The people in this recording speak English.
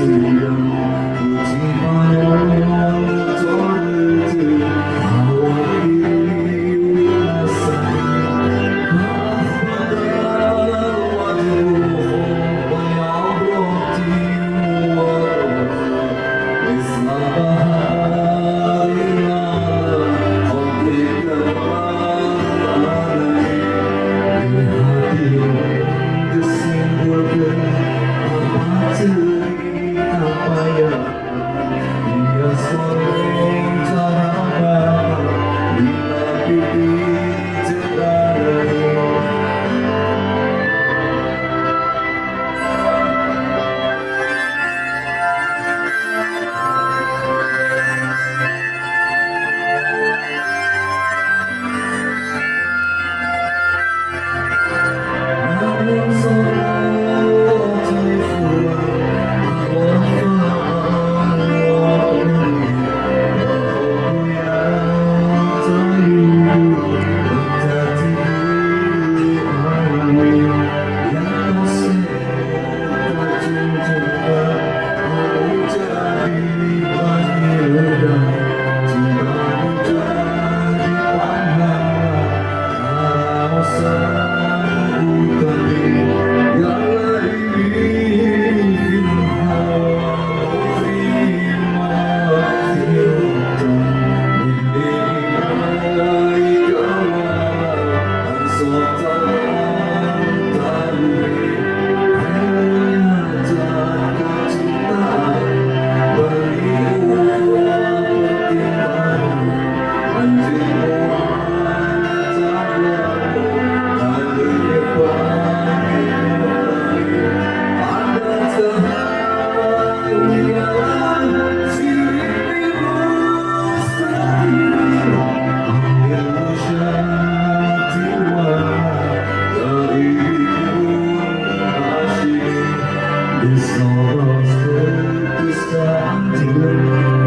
Senhor. to do.